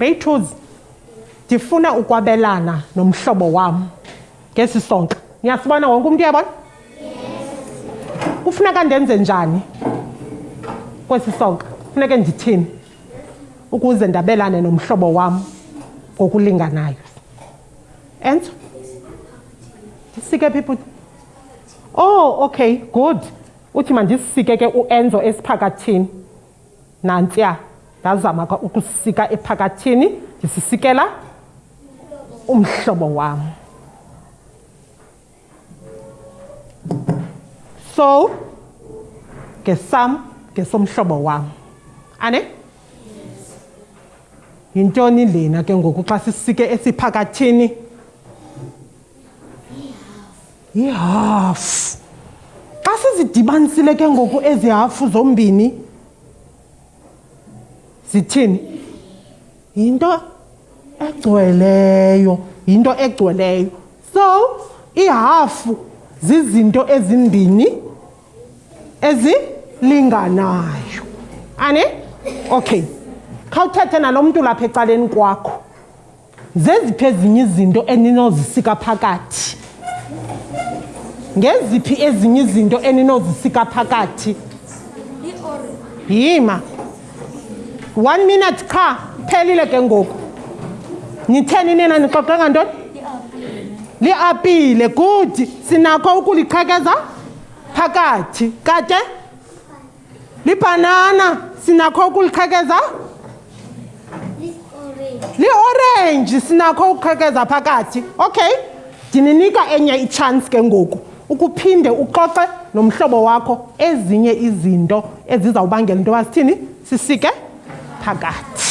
Rachels ndifuna ukwabelana nomhlobo wam ngesi sonka niyasibona wonke umntu uyabona kufuneka ndenze njani kwesi sonka funeke ndithini ukuze ndabelane nomhlobo wam ngokulinganayo enso ndisike phi bhuti oh okay good uthi mandisike ke uenzo esiphakathini nantsiya ndazama ukusika ephakathini ndisisikela umhlobo wam so ngesam ngesomhlobo wam ane yes. yintoni lena ke ngoku xa sisike esiphakathini yihafu xa sizidibanisile ke ngoku ezi hafu zombini zithini yinto egcweleyo yinto egcweleyo So ihafu zizinto ezimbini ezilinganayo. Ane? Okay. Khawuthethe nalo mntu lapha ecaleni kwakho. Zeziphi ezinye izinto eninozisika phakathi? Ngeziphi ezinye izinto eninozisika phakathi? Yima. one minute qha phelile ke ngoku nitheni nina nixoxe ngantoni liapile good sinakho ukuliqhekeza phakathi kade libhanana sinakho ukuliqhekeza liorenji sinakho ukuqhekeza phakathi okay ndininika enye itshansi ke ngoku Ukuphinde uxoxe nomhlobo wakho ezinye izinto ezizawubangela into yoba sithini sisike phakathi.